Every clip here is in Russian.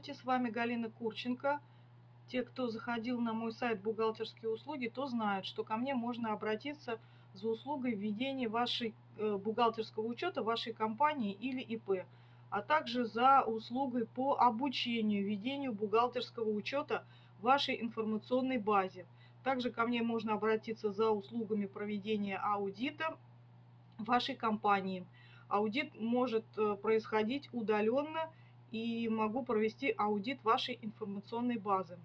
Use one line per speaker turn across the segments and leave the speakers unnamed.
Здравствуйте, с вами Галина Курченко. Те, кто заходил на мой сайт «Бухгалтерские услуги», то знают, что ко мне можно обратиться за услугой введения вашей э, бухгалтерского учета вашей компании или ИП, а также за услугой по обучению ведению бухгалтерского учета вашей информационной базе. Также ко мне можно обратиться за услугами проведения аудита вашей компании. Аудит может э, происходить удаленно и могу провести аудит вашей информационной базы.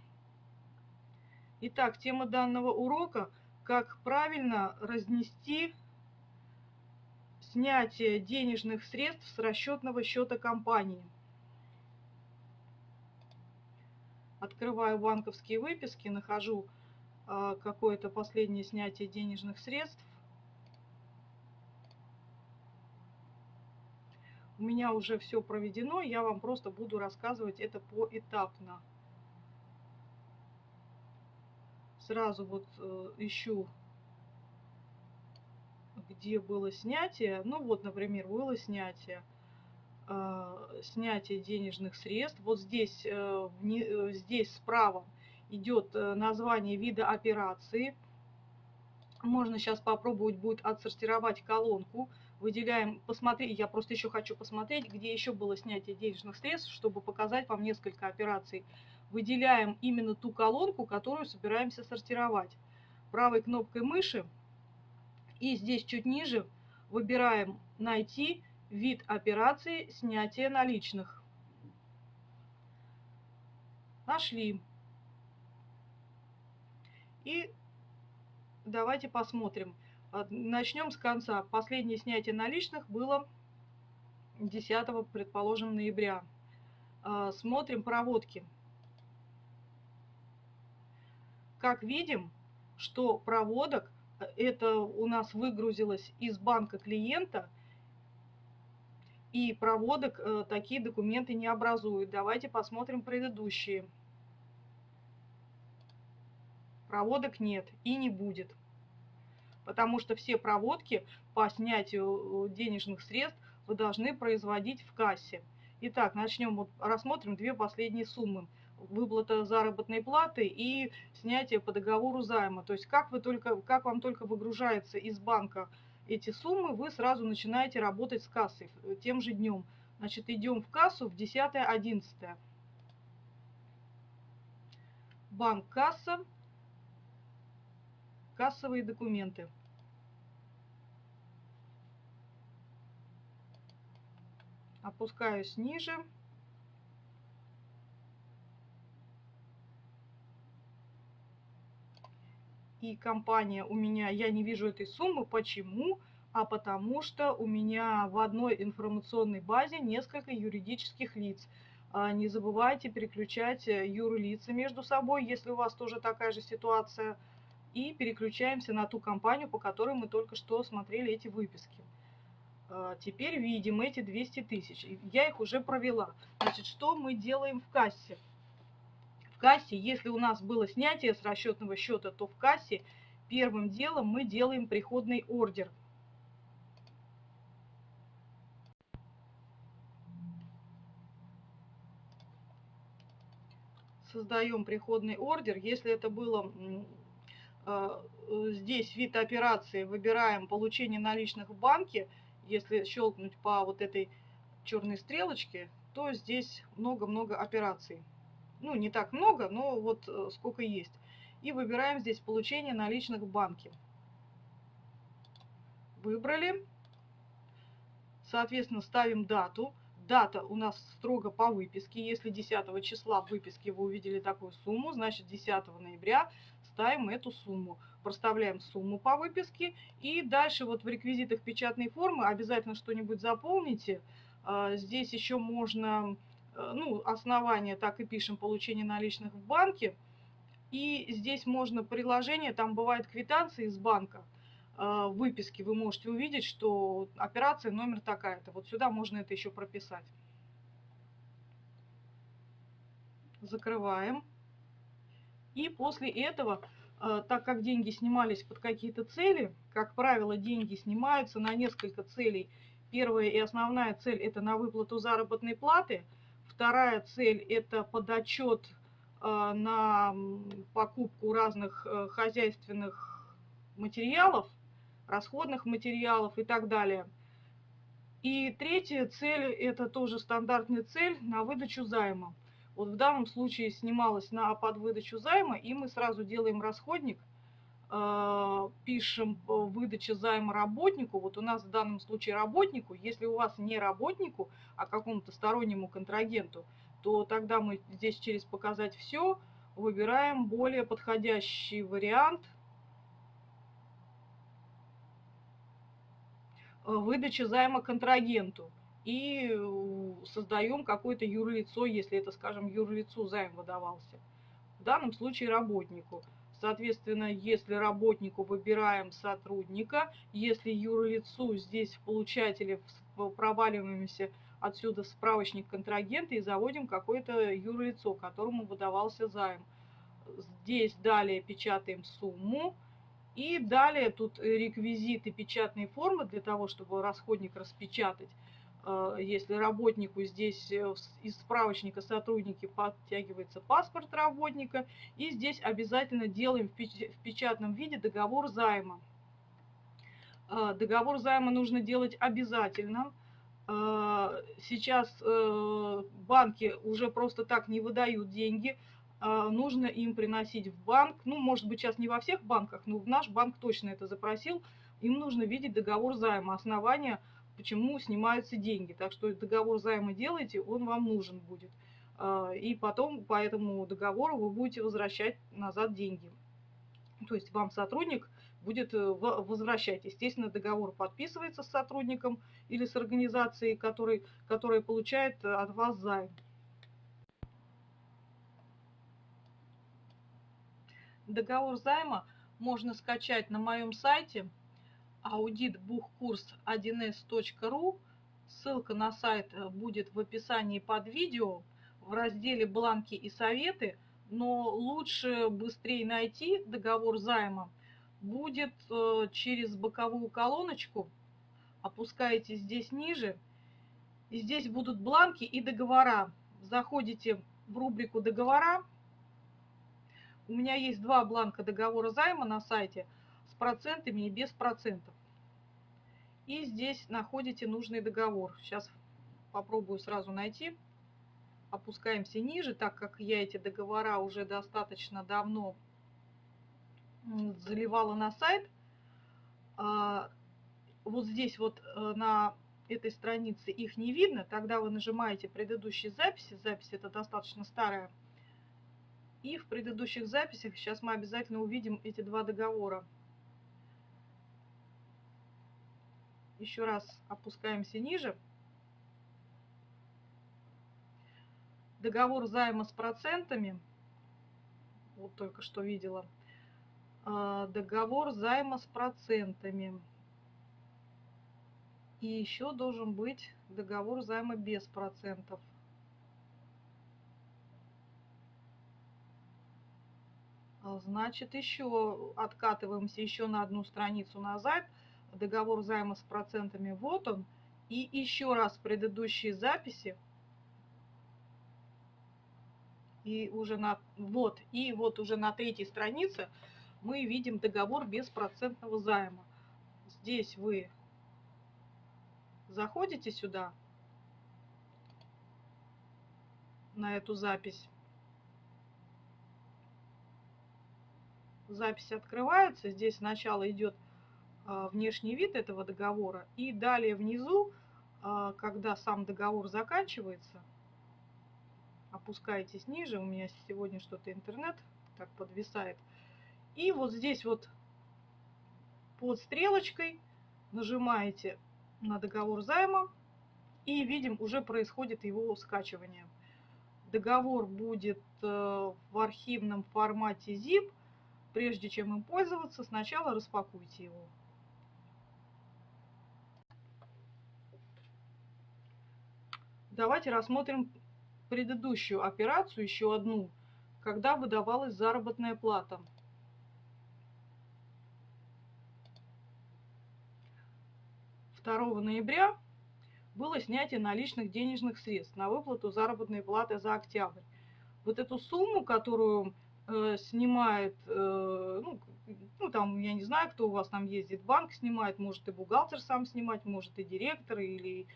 Итак, тема данного урока – как правильно разнести снятие денежных средств с расчетного счета компании. Открываю банковские выписки, нахожу э, какое-то последнее снятие денежных средств. Меня уже все проведено, я вам просто буду рассказывать это поэтапно. Сразу вот э, ищу, где было снятие. Ну вот, например, было снятие. Э, снятие денежных средств. Вот здесь, э, вне, э, здесь справа идет э, название вида операции. Можно сейчас попробовать будет отсортировать колонку выделяем, посмотреть, я просто еще хочу посмотреть, где еще было снятие денежных средств, чтобы показать вам несколько операций. Выделяем именно ту колонку, которую собираемся сортировать. Правой кнопкой мыши и здесь чуть ниже выбираем «Найти вид операции снятия наличных». Нашли. И давайте посмотрим. А, начнем с конца. Последнее снятие наличных было 10, предположим, ноября. А, смотрим проводки. Как видим, что проводок, э, это у нас выгрузилось из банка клиента, и проводок э, такие документы не образуют. Давайте посмотрим предыдущие. Проводок нет и не будет потому что все проводки по снятию э, денежных средств вы должны производить в кассе. Итак, начнем, вот рассмотрим две последние суммы. Выплата заработной платы и снятие по договору займа. То есть как, вы только, как вам только выгружается из банка эти суммы, вы сразу начинаете работать с кассой э, тем же днем. Значит, идем в кассу в 10-11. Банк касса Кассовые документы. Опускаюсь ниже. И компания у меня, я не вижу этой суммы. Почему? А потому что у меня в одной информационной базе несколько юридических лиц. А, не забывайте переключать э, юрлица между собой, если у вас тоже такая же ситуация – и переключаемся на ту компанию, по которой мы только что смотрели эти выписки. А, теперь видим эти 200 тысяч. Я их уже провела. Значит, что мы делаем в кассе? В кассе, если у нас было снятие с расчетного счета, то в кассе первым делом мы делаем приходный ордер. Создаем приходный ордер. Если это было здесь вид операции выбираем получение наличных в банке. Если щелкнуть по вот этой черной стрелочке, то здесь много-много операций. Ну, не так много, но вот э, сколько есть. И выбираем здесь получение наличных в банке. Выбрали. Соответственно, ставим дату. Дата у нас строго по выписке. Если 10 числа в выписке вы увидели такую сумму, значит 10 ноября ставим эту сумму. Проставляем сумму по выписке. И дальше вот в реквизитах печатной формы обязательно что-нибудь заполните. А, здесь еще можно, э, ну, основание так и пишем, получение наличных в банке. И здесь можно приложение, там бывают квитанции из банка. А, в выписке вы можете увидеть, что операция номер такая-то. Вот сюда можно это еще прописать. Закрываем. И после этого, э, так как деньги снимались под какие-то цели, как правило, деньги снимаются на несколько целей. Первая и основная цель – это на выплату заработной платы. Вторая цель – это подотчет э, на покупку разных э, хозяйственных материалов, расходных материалов и так далее. И третья цель – это тоже стандартная цель на выдачу займа. Вот в данном случае снималась на под выдачу займа, и мы сразу делаем расходник, э, пишем выдача займа работнику. Вот у нас в данном случае работнику. Если у вас не работнику, а какому-то стороннему контрагенту, то тогда мы здесь через «Показать все» выбираем более подходящий вариант выдачи займа контрагенту и создаем какое-то юрлицо, если это, скажем, юрлицу займ выдавался. В данном случае работнику. Соответственно, если работнику выбираем сотрудника, если юрлицу здесь в получателе проваливаемся отсюда в справочник контрагента и заводим какое-то юрлицо, которому выдавался займ. Здесь далее печатаем сумму. И далее тут реквизиты печатной формы для того, чтобы расходник распечатать. Э, если работнику здесь э, из справочника сотрудники подтягивается паспорт работника. И здесь обязательно делаем в печатном виде договор займа. Э, договор займа нужно делать обязательно. Сейчас банки уже просто так не выдают деньги. Нужно им приносить в банк. Ну, может быть, сейчас не во всех банках, но в наш банк точно это запросил. Им нужно видеть договор займа, основания почему снимаются деньги. Так что договор займа делаете, он вам нужен будет. А, и потом по этому договору вы будете возвращать назад деньги. То есть вам сотрудник будет э, возвращать. Естественно, договор подписывается с сотрудником или с организацией, который, которая получает э, от вас займ. Договор займа можно скачать на моем сайте auditbuchkurs1s.ru. Ссылка на сайт э, будет в описании под видео в разделе «Бланки и советы», но лучше быстрее найти договор займа будет э, через боковую колоночку. Опускаете здесь ниже, и здесь будут бланки и договора. Заходите в рубрику «Договора». У меня есть два бланка договора займа на сайте процентами и без процентов. И здесь находите нужный договор. Сейчас попробую сразу найти. Опускаемся ниже, так как я эти договора уже достаточно давно заливала на сайт. А, вот здесь вот э, на этой странице их не видно. Тогда вы нажимаете предыдущие записи. Запись это достаточно старая. И в предыдущих записях сейчас мы обязательно увидим эти два договора. Еще раз опускаемся ниже. Договор займа с процентами. Вот только что видела. А, договор займа с процентами. И еще должен быть договор займа без процентов. А, значит, еще откатываемся еще на одну страницу назад договор займа с процентами, вот он. И еще раз предыдущие записи. И уже на, вот, и вот уже на третьей странице мы видим договор беспроцентного займа. Здесь вы заходите сюда, на эту запись. Запись открывается. Здесь сначала идет внешний вид этого договора. И далее внизу, а, когда сам договор заканчивается, опускаетесь ниже, у меня сегодня что-то интернет так подвисает. И вот здесь вот под стрелочкой нажимаете на договор займа и видим, уже происходит его скачивание. Договор будет э, в архивном формате zip. Прежде чем им пользоваться, сначала распакуйте его. Давайте рассмотрим предыдущую операцию, еще одну, когда выдавалась заработная плата. Второго ноября было снятие наличных денежных средств на выплату заработной платы за октябрь. Вот эту сумму, которую э, снимает, э, ну, ну, там, я не знаю, кто у вас там ездит, банк снимает, может и бухгалтер сам снимать, может и директор, или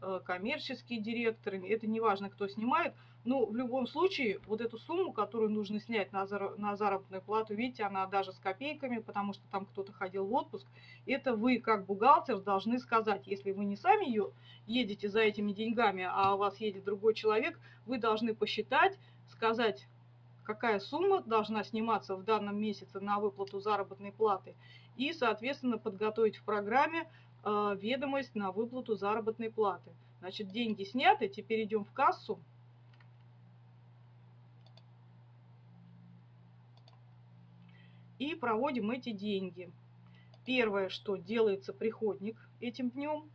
э, коммерческий директор, это не важно, кто снимает, но в любом случае, вот эту сумму, которую нужно снять на, зар на заработную плату, видите, она даже с копейками, потому что там кто-то ходил в отпуск, это вы, как бухгалтер, должны сказать, если вы не сами ее едете за этими деньгами, а у вас едет другой человек, вы должны посчитать, сказать, какая сумма должна сниматься в данном месяце на выплату заработной платы и, соответственно, подготовить в программе ведомость на выплату заработной платы. Значит, деньги сняты, теперь идем в кассу. И проводим эти деньги. Первое, что делается приходник этим днем,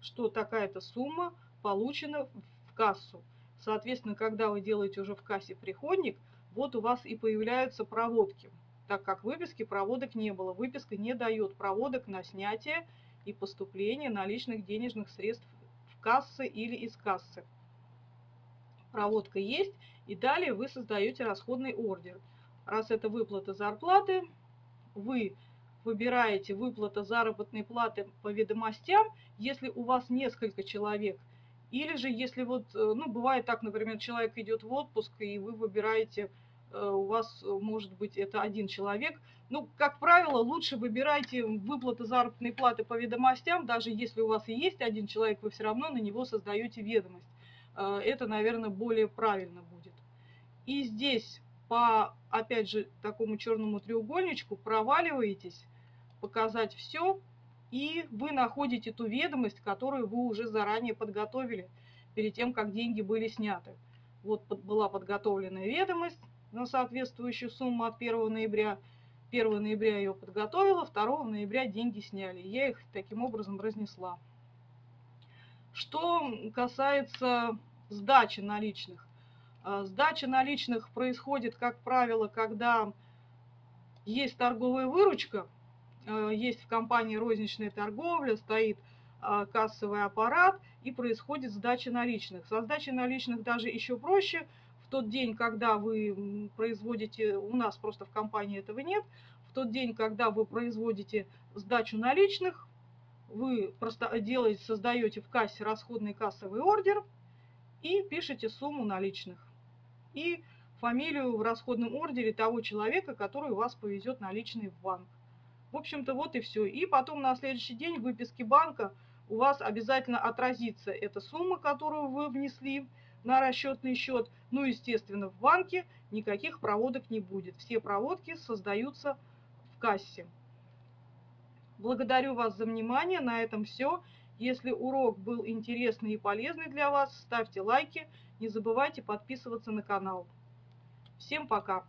что такая-то сумма получена в кассу. Соответственно, когда вы делаете уже в кассе приходник, вот у вас и появляются проводки, так как выписки проводок не было. Выписка не дает проводок на снятие и поступление наличных денежных средств в кассы или из кассы. Проводка есть, и далее вы создаете расходный ордер. Раз это выплата зарплаты, вы выбираете выплата заработной платы по ведомостям, если у вас несколько человек. Или же, если вот, э, ну, бывает так, например, человек идет в отпуск, и вы выбираете у вас э, может быть это один человек. Ну, как правило, лучше выбирайте выплаты заработной платы по ведомостям, даже если у вас и есть один человек, вы все равно на него создаете ведомость. Э, это, наверное, более правильно будет. И здесь по, опять же, такому черному треугольничку проваливаетесь, показать все, и вы находите ту ведомость, которую вы уже заранее подготовили, перед тем, как деньги были сняты. Вот была подготовленная ведомость, на соответствующую сумму от 1 ноября. 1 ноября ее подготовила, 2 ноября деньги сняли. Я их таким образом разнесла. Что касается сдачи наличных. А, сдача наличных происходит, как правило, когда есть торговая выручка, а, есть в компании розничная торговля, стоит а, кассовый аппарат и происходит сдача наличных. Со сдачей наличных даже еще проще – в тот день, когда вы производите, у нас просто в компании этого нет, в тот день, когда вы производите сдачу наличных, вы просто делаете, создаете в кассе расходный кассовый ордер и пишете сумму наличных. И фамилию в расходном ордере того человека, который у вас повезет наличные в банк. В общем-то, вот и все. И потом на следующий день в выписке банка у вас обязательно отразится эта сумма, которую вы внесли, на расчетный счет. Ну, естественно, в банке никаких проводок не будет. Все проводки создаются в кассе. Благодарю вас за внимание. На этом все. Если урок был интересный и полезный для вас, ставьте лайки. Не забывайте подписываться на канал. Всем пока!